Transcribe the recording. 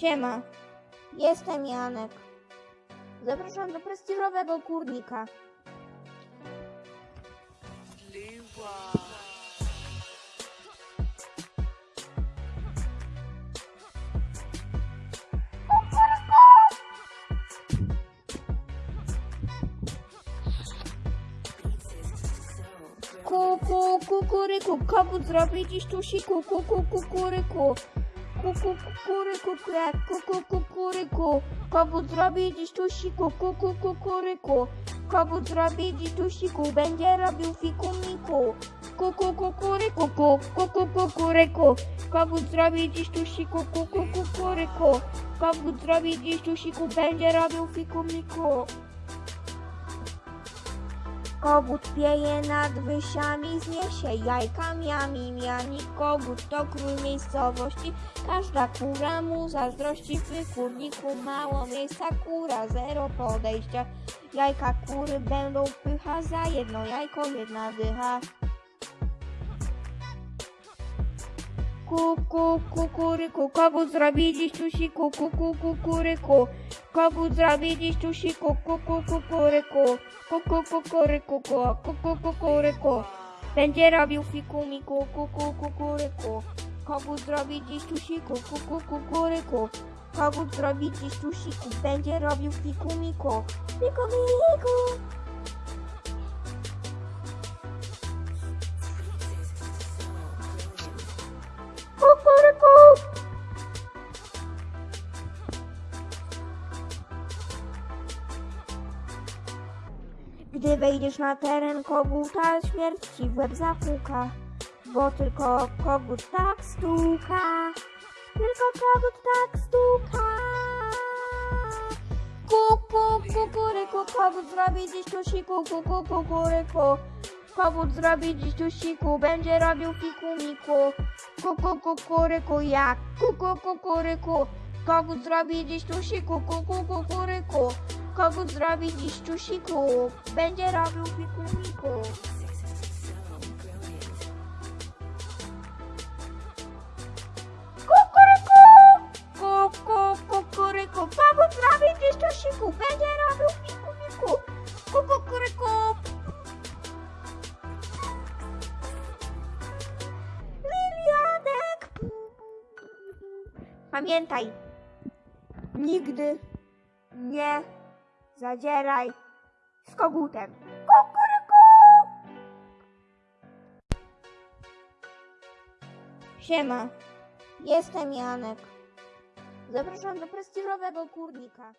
Siema, jestem Janek. Zapraszam do prestiżowego kurnika. Ku, ku, kukuryku, kogut zrobi dziś tusiku, ku, ku, kukuryku. Ku, ku, kukuryku, krek, ku, ku, kukuryku. Kogut zrobi dziś tusiku, ku, ku, kukuryku. Kogut zrobi dziś tusiku, będzie robił fikumiku. Ku, ku, kukuryku, ku, ku, ku, Kogut pieje nad wysiami, zniesie jajka miami, miami. Kogut to król miejscowości, każda kura mu zazdrości. W kurniku mało miejsca, kura zero podejścia. Jajka kury będą pycha, za jedno jajko jedna dycha. Ku, ku, kukuryku, kogut zrobi dziś tusiku, ku, ku, kukuryku. Kogut zrobi dziś tusiku, ku, ku, kukuryku. Ku, ku, kukuryku, ku, ku, ku, kukuryku. Będzie robił fikumiku, ku, ku, kukuryku. Kogut zrobi dziś tusiku, ku, ku, kukuryku. Kogut zrobi dziś tusiku, będzie robił fikumiku. Fikumiku. Kukuryku. Gdy wejdziesz na teren koguta, śmierć ci w łeb zapuka, bo tylko kogut tak stuka, tylko kogut tak stuka. Kuku, kukuryku, kogut zrobi dziś tusiku, kuku, kukuryku. Kogut zrobi dziś tusiku, będzie robił fikumiku. Kuku, kukuryku, jak kuku, kukuryku. Kogut zrobi dziś tusiku, kuku, kukuryku. Kogut zrobi dziś tusiku, będzie robił fikumiku. Kukuryku! Kuku, kukuryku, kogut zrobi dziś tusiku, będzie robił fikumiku. Kukuryku! Lilianek! Pamiętaj, nigdy nie zadzieraj z kogutem. Kukuryku! Siema, jestem Janek. Zapraszam do prestiżowego kurnika.